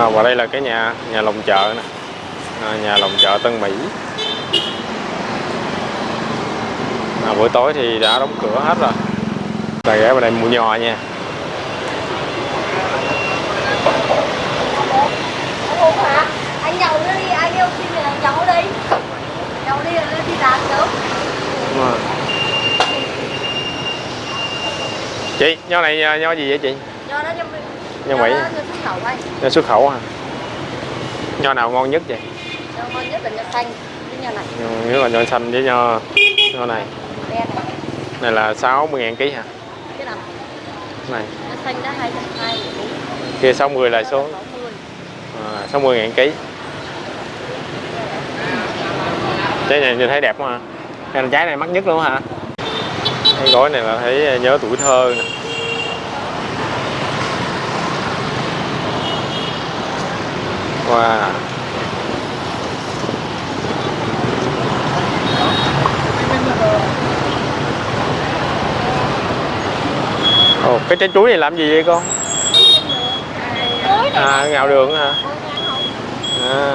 à, và đây là cái nhà nhà lồng chợ nè. À, nhà lồng chợ Tân Mỹ. À, buổi tối thì đã đóng cửa hết rồi. Ta ghé vào đây mua nho nha? Anh nhậu nó đi, anh yêu xin là nhậu đi. Nhậu đi đi làm sớm Đúng rồi. chị nho này nho gì vậy chị? Cho nó cho mình Nho Mỹ. nho xuất khẩu hả? Nho nào ngon nhất vậy? Cho ngon nhất là nho xanh Cái nho này, Nho- là nho xanh với nho nho này. Này là 60 ngàn ký hả? Cái nào? này. Nho xanh đó 220 kia 60 là số. 60 à, 60 ngàn ký. Trái này nhìn thấy đẹp quá hả? Cái trái này mắc nhất luôn hả? Cái gói này là thấy nhớ tuổi thơ nè wow Ồ, cái trái chuối này làm gì vậy con? À, ngào đường hả? À.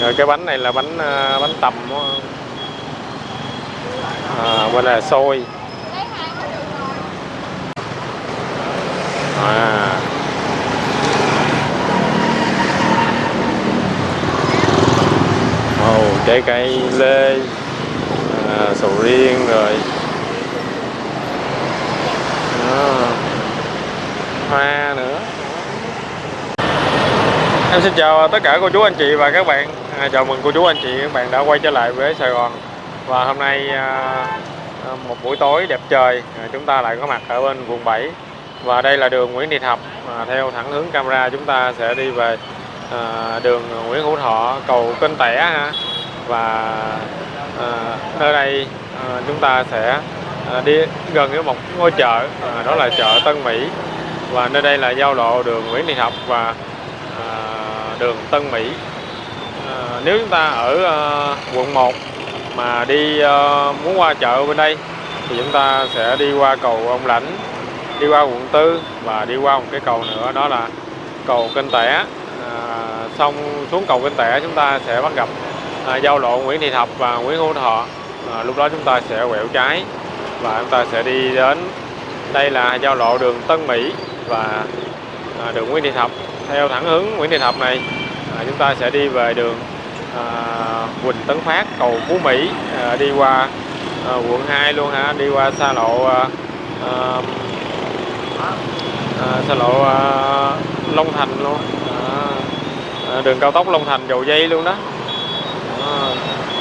Rồi cái bánh này là bánh à, bánh tằm? À, bên là xôi. À. Ồ, trái cây lê, à, sầu riêng rồi. à, Hoa nữa. Em xin chào tất cả cô chú anh chị và các bạn à, Chào mừng cô chú anh chị các bạn đã quay trở lại với Sài Gòn Và hôm nay à, à, một buổi tối đẹp trời à, Chúng ta lại có mặt ở bên quận 7 và đây là đường Nguyễn Thị Thập. À, Theo thẳng hướng camera chúng ta sẽ đi về à, đường Nguyễn Hữu Thọ cầu Kênh Tẻ ha. Và à, nơi đây à, chúng ta sẽ à, đi gần với một ngôi chợ à, Đó là chợ Tân Mỹ. Và nơi đây là giao lộ đường Nguyễn Thị Thập và à, đường Tân Mỹ. À, nếu chúng ta ở à, quận 1 mà đi à, muốn qua chợ bên đây thì chúng ta sẽ đi qua cầu Ông Lãnh đi qua quận 4 và đi qua một cái cầu nữa đó là cầu Kênh Tẻ. À, xong xuống cầu Kênh Tẻ chúng ta sẽ bắt gặp à, giao lộ Nguyễn Thị Thập và Nguyễn Hữu Thọ. À, lúc đó chúng ta sẽ quẹo trái và chúng ta sẽ đi đến đây là giao lộ đường Tân Mỹ và à, đường Nguyễn Thị Thập. Theo thẳng hướng Nguyễn Thị Thập này à, chúng ta sẽ đi về đường à, Quỳnh Tấn Phát cầu Phú Mỹ à, đi qua à, quận 2 luôn hả đi qua xa lộ à, à, à, xa lộ à, Long Thành luôn. À, à, đường cao tốc Long Thành dầu dây luôn đó. À,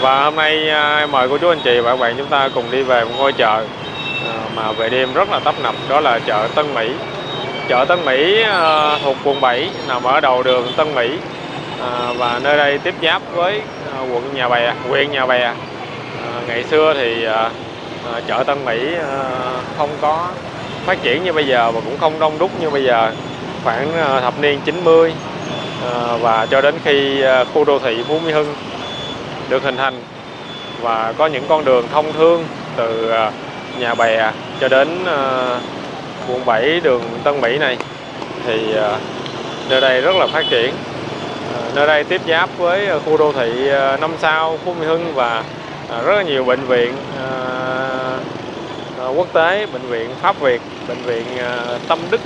và hôm nay à, mời cô chú anh chị và các bạn chúng ta cùng đi về một ngôi chợ à, mà về đêm rất là tấp nập đó là chợ Tân Mỹ. Chợ Tân Mỹ à, thuộc quận 7 nằm ở đầu đường Tân Mỹ. À, và nơi đây tiếp giáp với à, quận Nhà Bè, huyện Nhà Bè. À, ngày xưa thì à, à, chợ Tân Mỹ à, không có phát triển như bây giờ và cũng không đông đúc như bây giờ. Khoảng ờ, thập niên 90 ờ, và cho đến khi ờ, khu đô thị Phú Mỹ Hưng được hình thành và có những con đường thông thương từ Nhà Bè cho đến quận 7 đường Tân Mỹ này, thì nơi đây rất là phát triển nơi đây tiếp giáp với khu đô thị năm sao Phú Mỹ Hưng và rất là nhiều bệnh viện Ờ, quốc tế bệnh viện Pháp Việt bệnh viện ờ, Tâm Đức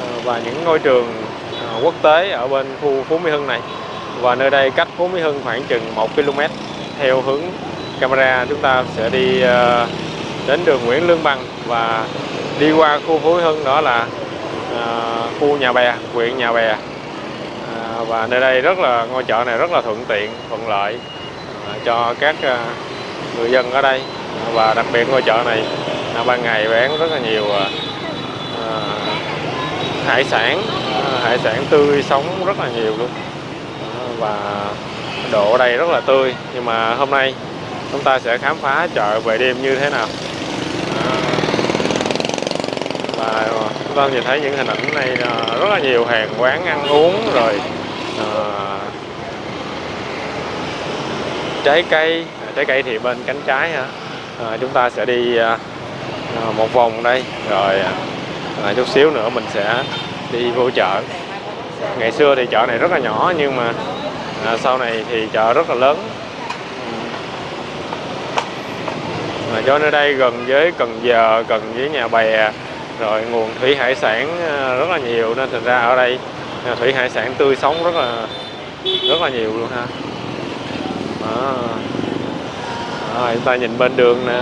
ờ, và những ngôi trường quốc tế ở bên khu Phú Mỹ Hưng này. Và nơi đây cách Phú Mỹ Hưng khoảng chừng 1 km theo hướng camera chúng ta sẽ đi đến đường Nguyễn Lương Bằng và đi qua khu Phú Mỹ Hưng đó là khu Nhà Bè, huyện Nhà Bè. Và nơi đây rất là ngôi chợ này rất là thuận tiện, thuận lợi cho các người dân ở đây. Và đặc biệt ngôi chợ này à, ban ngày bán rất là nhiều à. à, hải sản, à, hải sản tươi sống rất là nhiều luôn. À, và độ ở đây rất là tươi. Nhưng mà hôm nay chúng ta sẽ khám phá chợ về đêm như thế nào. À, và chúng ta nhìn thấy những hình ảnh này à, rất là nhiều hàng quán ăn uống rồi à, trái cây. À, trái cây thì bên cánh trái hả à, chúng ta sẽ đi à, Ờ, một vòng đây. Rồi à, chút xíu nữa mình sẽ đi vô chợ. Ngày xưa thì chợ này rất là nhỏ nhưng mà à, sau này thì chợ rất là lớn. Mà do nơi đây gần với Cần Giờ gần với nhà bè rồi nguồn thủy hải sản à, rất là nhiều. Nên thành ra ở đây à, thủy hải sản tươi sống rất là rất là nhiều luôn ha. Đó. Rồi, chúng ta nhìn bên đường nè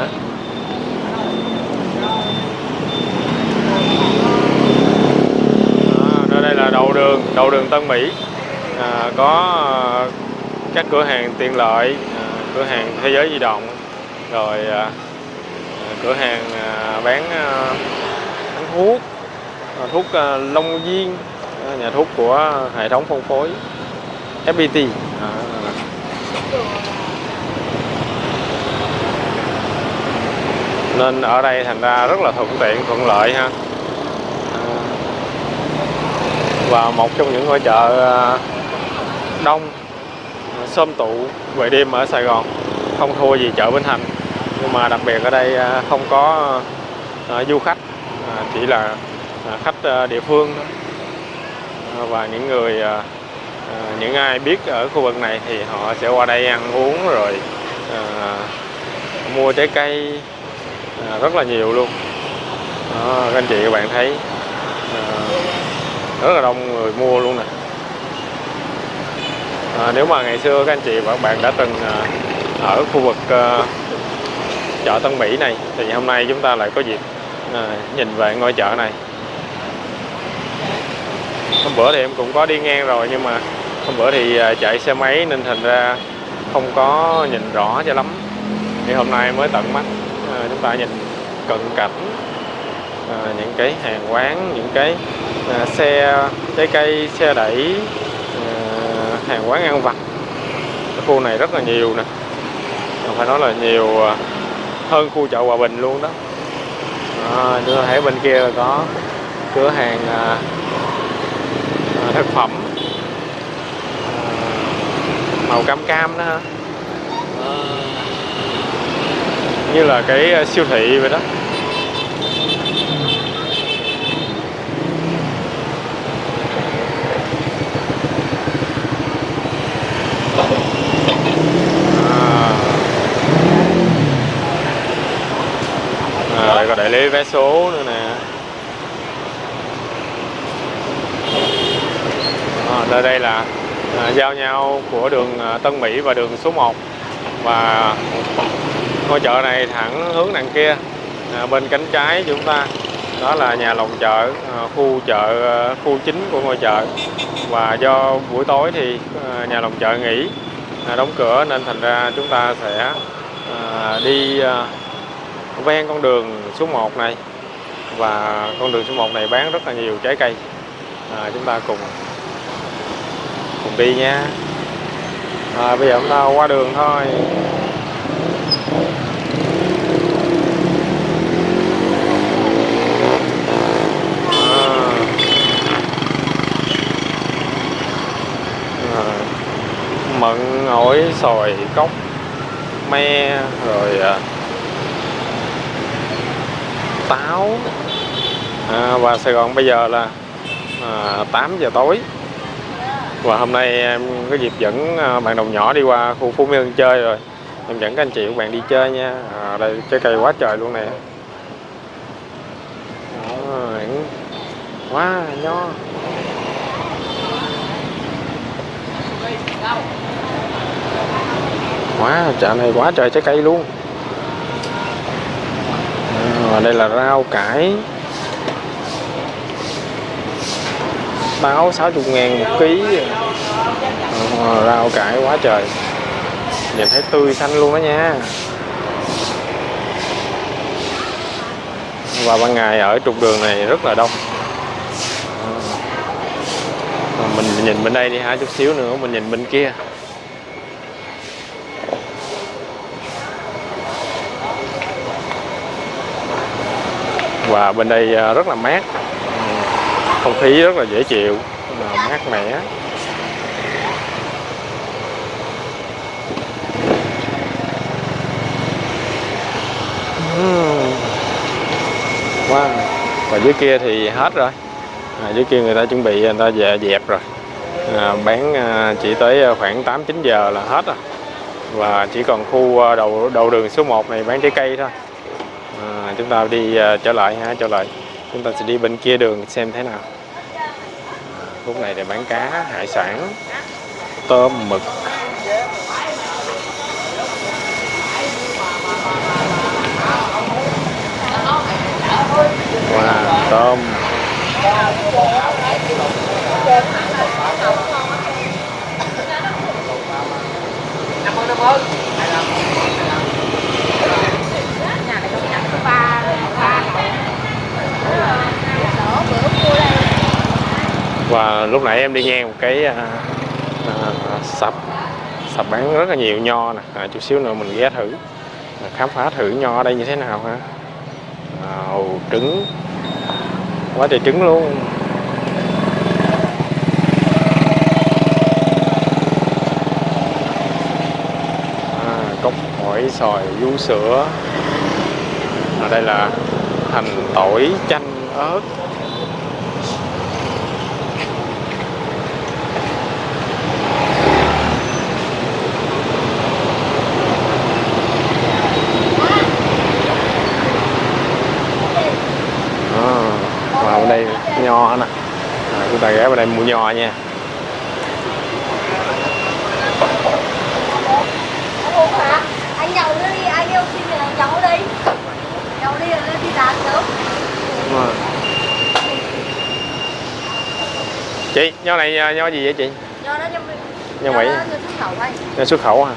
Đó, đây là đầu đường đầu đường Tân Mỹ. À, có à, các cửa hàng tiện lợi à, cửa hàng thế giới di động rồi à, à cửa hàng à, bán, à, bán thuốc à, thuốc à, Long Viên, à, nhà thuốc của hệ thống phân phối FPT à. nên ở đây thành ra rất là thuận tiện thuận lợi ha à và một trong những ngôi chợ à, đông à, tụ về đêm ở Sài Gòn. Không thua gì chợ Bến Thành nhưng mà đặc biệt ở đây à, không có à, du khách chỉ là khách địa phương và những người những ai biết ở khu vực này thì họ sẽ qua đây ăn uống rồi à, mua trái cây à, rất là nhiều luôn. Đó, các anh chị các bạn thấy rất là đông người mua luôn nè. À, nếu mà ngày xưa các anh chị và các bạn đã từng à, ở khu vực à, chợ Tân Mỹ này thì hôm nay chúng ta lại có dịp à, nhìn về ngôi chợ này. Hôm bữa thì em cũng có đi ngang rồi nhưng mà hôm bữa thì à, chạy xe máy nên thành ra không có nhìn rõ cho lắm. Thì hôm nay mới tận mắt à, chúng ta nhìn cận cảnh à, những cái hàng quán những cái à, xe trái cây xe đẩy à, hàng quán ăn vặt. Cái khu này rất là nhiều nè. Phải nói là nhiều hơn khu chợ Hòa Bình luôn đó. À, chúng ta thấy bên kia là có cửa hàng à, à, thực phẩm. À, màu cam cam đó ha. À, như là cái siêu thị vậy đó. À, lấy lý vé số nữa nè. À, đây đây là à, giao nhau của đường à, Tân Mỹ và đường số 1 và ngôi chợ này thẳng hướng đằng kia à, bên cánh trái chúng ta. Đó là nhà lòng chợ à, khu chợ à, khu chính của ngôi chợ. Và do buổi tối thì à, nhà lòng chợ nghỉ à, đóng cửa nên thành ra chúng ta sẽ à, đi à, ven con đường số 1 này. Và con đường số 1 này bán rất là nhiều trái cây. À, chúng ta cùng cùng đi nha. À, bây giờ chúng ta qua đường thôi. À. À, mận ổi xoài cốc me rồi à, táo à, và Sài Gòn bây giờ là à, 8 giờ tối. Và hôm nay em có dịp dẫn à, bạn đồng nhỏ đi qua khu Phú Mỹ Hưng chơi rồi. Em dẫn các anh chị các bạn đi chơi nha. À, đây trái cây quá trời luôn nè. Đó, quá nho. Quá chợ này quá trời trái cây luôn à, đây là rau cải. Báo 60 ngàn một ký. À, rau cải quá trời. Nhìn thấy tươi xanh luôn đó nha. Và ban ngày ở trục đường này rất là đông. À, mình nhìn bên đây đi ha chút xíu nữa mình nhìn bên kia. Và bên đây à, rất là mát. Ừ, không khí rất là dễ chịu mát mẻ. Ừ. Wow. Và dưới kia thì hết rồi. À, dưới kia người ta chuẩn bị người ta về dẹp rồi. À, bán à, chỉ tới khoảng 8 9 giờ là hết rồi. Và chỉ còn khu à, đầu đầu đường số 1 này bán trái cây thôi chúng ta đi uh, trở lại ha trở lại. Chúng ta sẽ đi bên kia đường xem thế nào. Lúc này để bán cá hải sản tôm mực. Wow, tôm. Nhà này cũng nhận có ba ba đổ bữa mua đây và lúc nãy em đi ngang một cái à, à, sập sập bán rất là nhiều nho nè. À, chút xíu nữa mình ghé thử. À, khám phá thử nho ở đây như thế nào ha. À, ồ, trứng. Quá trời trứng luôn. À, cốc hỏi xoài vú sữa. Ở đây là hành tỏi chanh ớt À, và bên đây nho nè đây mua nho nha? Anh nhậu nữa đi, anh yêu xin nhậu đi. Nhậu đi rồi đi làm sớm. Chị nho này à, nho gì vậy chị? Nho đó Nho Mỹ. đó cho xuất khẩu anh. Nho xuất khẩu hả?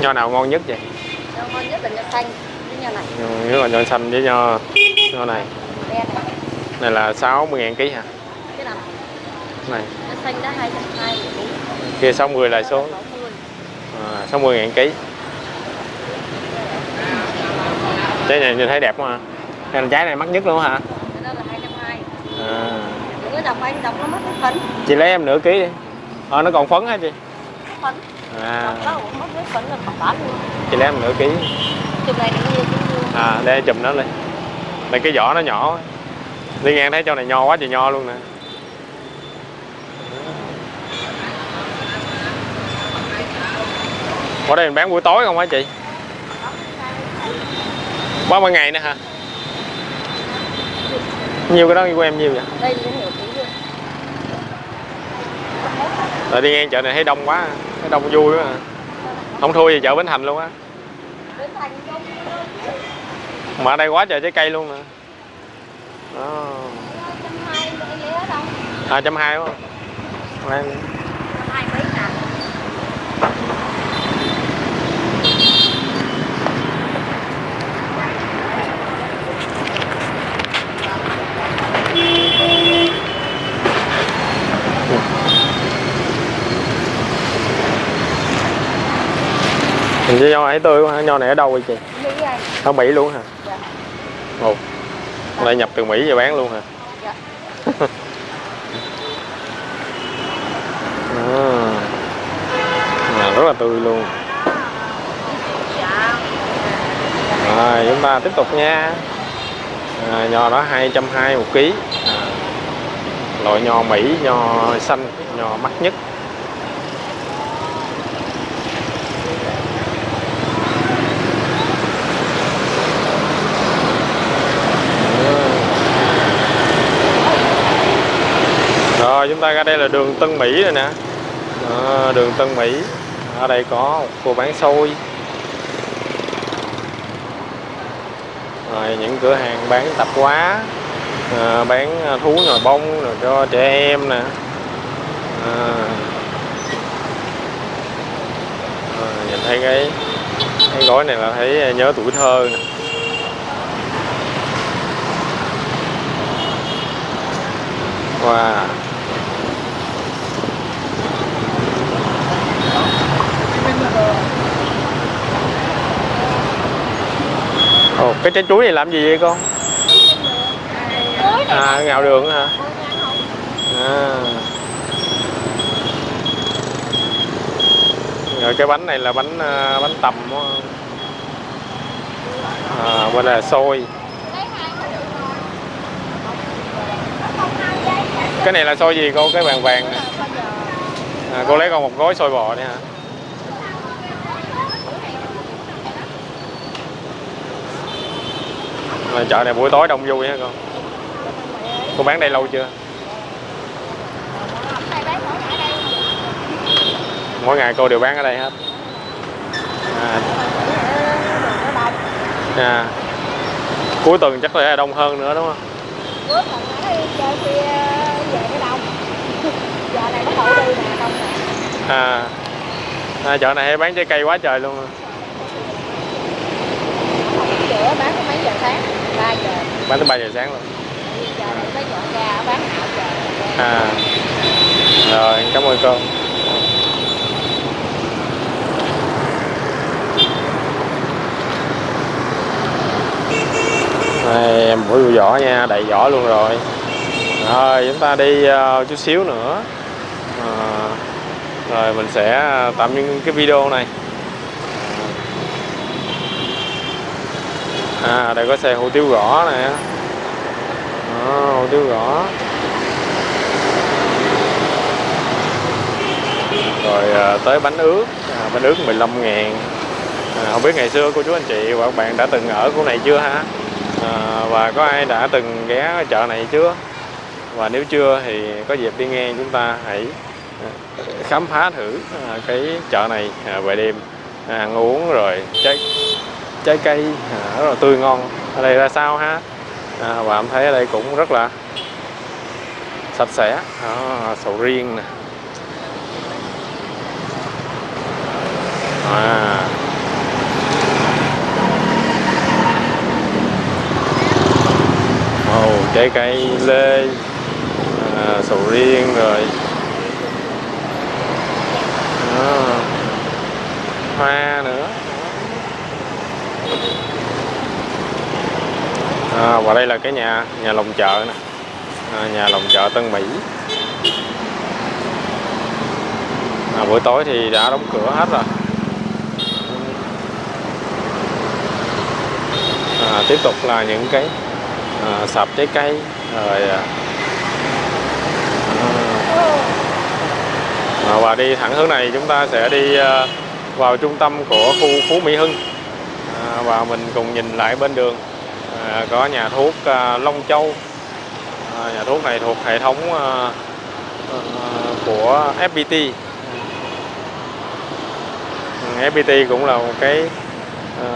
Nho nào ngon nhất vậy? Nho ngon nhất là nho xanh Cái nho này, nho, là nho xanh với nho nho này. Này. Này là 60 ngàn ký hả? Này. Xanh đó 220 ký kia 60 là số 60 à, 60 ngàn ký. Trái này nhìn thấy đẹp quá hả? Cái trái này mắc nhất luôn hả? Cái đó là 220 à, Đừng có đọc anh, đọc nó mất cái phấn. Chị lấy em nửa ký đi. Ờ nó còn phấn hả chị? Phấn. À. Phấn là bán luôn. Chị lấy em nửa ký. Chụp này nó nhiều cũng nhiều à để chùm nó lên. Này cái vỏ nó nhỏ đi ngang thấy chỗ này nho quá trời nho luôn nè ở đây mình bán buổi tối không hả chị? Ba mươi ngày nữa hả? Nhiêu cái đó của em nhiêu vậy? Đây rồi đi ngang chợ này thấy đông quá thấy đông vui quá à. không thua gì chợ bến thành luôn á. Mà ở đây quá trời trái cây luôn nè đó. À trăm hai Đây. Trăm hai mấy ngàn Như nho này tươi quá? Nho này ở đâu vậy chị? Mỹ anh Ở Mỹ luôn hả? Dạ. Ồ. Đây nhập từ Mỹ về bán luôn hả? Dạ. À. À, rất là tươi luôn. Dạ Rồi, chúng ta tiếp tục nha. À, nho đó 220 một ký. À, loại nho Mỹ, nho xanh, nho mắc nhất. Rồi chúng ta ra đây là đường Tân Mỹ rồi nè. À, Đường Tân Mỹ. Ở đây có cô bán xôi. Rồi những cửa hàng bán tạp hóa. À, Bán ờ, thú nồi bông rồi cho trẻ em nè. À, à, Nhìn thấy cái cái gói này là thấy nhớ tuổi thơ nè. Wow. Ồ, cái trái chuối này làm gì vậy con? À, ngào đường hả? À. Rồi cái bánh này là bánh à, bánh tầm à, bên là xôi. Cái này là xôi gì cô? Cái vàng vàng à, cô lấy con một gói xôi bò đi hả? Chợ này buổi tối đông vui hả con. Cô bán đây lâu chưa? Mỗi ngày cô đều bán ở đây hết. À, à. cuối tuần chắc là đông hơn nữa đúng không? Bước còn nói chơi kia về nó đông. Giờ này nó đậu đi nè đông nè. À, à chợ này hay bán trái cây quá trời luôn. à. giữa bán có mấy giờ sáng 3 giờ bán tới 3 giờ sáng luôn. À rồi cảm ơn cô. Đây, em mũi vỏ nha đầy vỏ luôn rồi. Rồi chúng ta đi uh, chút xíu nữa. Ờ, rồi mình sẽ tạm những cái video này. À đây có xe hủ tiếu gõ nè. À, hủ tiếu gõ. Rồi à, tới bánh ướt. À, bánh ướt 15 ngàn. À, không biết ngày xưa cô chú anh chị và các bạn đã từng ở khu này chưa ha? À, và có ai đã từng ghé chợ này chưa? Và nếu chưa thì có dịp đi nghe chúng ta hãy à, khám phá thử à, cái chợ này à, về đêm. Ăn uống rồi trái trái cây. À, rất là tươi ngon. Ở đây ra sao ha? À, và em thấy ở đây cũng rất là sạch sẽ. À, sầu riêng nè. À. màu trái cây lê. À, sầu riêng rồi. À, hoa nữa. À, và đây là cái nhà nhà lồng chợ nè. À, nhà lồng chợ Tân Mỹ. À, buổi tối thì đã đóng cửa hết rồi. À, tiếp tục là những cái à, sạp trái cây rồi à, à, và đi thẳng hướng này chúng ta sẽ đi à, vào trung tâm của khu Phú Mỹ Hưng. À, và mình cùng nhìn lại bên đường à, có nhà thuốc à, Long Châu. À, nhà thuốc này thuộc hệ thống à, à, của FPT ừ, FPT cũng là một cái à,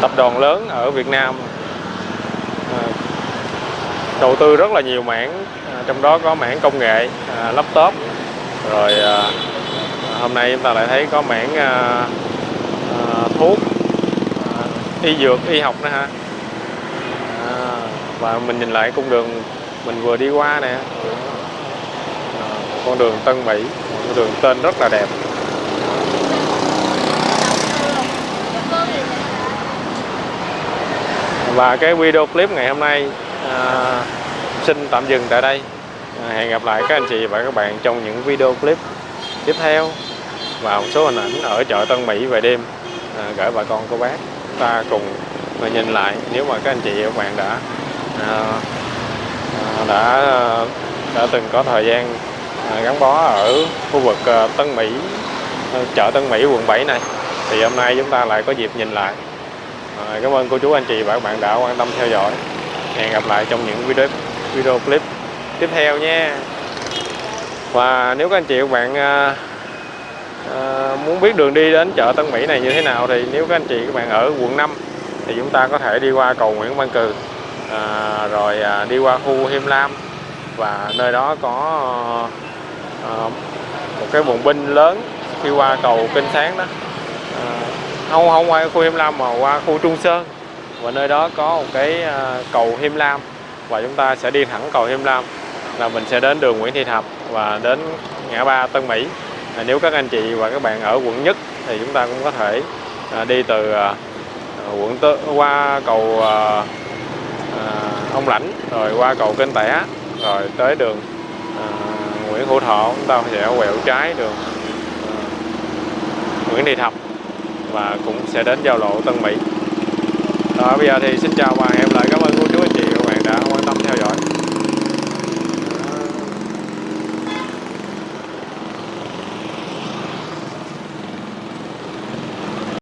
tập đoàn lớn ở Việt Nam. À, đầu tư rất là nhiều mảng à, trong đó có mảng công nghệ à, laptop. Rồi à, hôm nay chúng ta lại thấy có mảng à, à, thuốc y dược y học nữa ha à, và mình nhìn lại cung đường mình vừa đi qua nè. À, con đường Tân Mỹ con đường tên rất là đẹp. Và cái video clip ngày hôm nay à, xin tạm dừng tại đây. À, hẹn gặp lại các anh chị và các bạn trong những video clip tiếp theo và một số hình ảnh ở chợ Tân Mỹ về đêm. À, gửi bà con cô bác ta cùng mà nhìn lại. Nếu mà các anh chị và các bạn đã à, à, đã đã từng có thời gian à, gắn bó ở khu vực Tân Mỹ chợ Tân Mỹ, quận 7 này, thì hôm nay chúng ta lại có dịp nhìn lại. Cảm ơn cô chú, anh chị và các bạn đã quan tâm theo dõi. Hẹn gặp lại trong những video video clip tiếp theo nha. Và nếu các anh chị và các bạn à, muốn biết đường đi đến chợ Tân Mỹ này như thế nào thì nếu các anh chị các bạn ở quận 5 thì chúng ta có thể đi qua cầu Nguyễn Văn Cừ. À, rồi à, đi qua khu Hiêm Lam và nơi đó có à, một cái bồn binh lớn khi qua cầu Kinh Sáng đó. À, không không qua khu Hiêm Lam mà qua khu Trung Sơn. Và nơi đó có một cái à, cầu Hiêm Lam và chúng ta sẽ đi thẳng cầu Hiêm Lam là mình sẽ đến đường Nguyễn Thị Thập và đến ngã ba Tân Mỹ à, nếu các anh chị và các bạn ở quận nhất thì chúng ta cũng có thể à, đi từ à, quận Tứ, qua cầu à, à, Ông Lãnh rồi qua cầu Kênh Tẻ rồi tới đường à, Nguyễn Hữu Thọ chúng ta sẽ quẹo trái đường à, Nguyễn Thị Thập và cũng sẽ đến giao lộ Tân Mỹ. đó bây giờ thì xin chào và hẹn lại cảm ơn.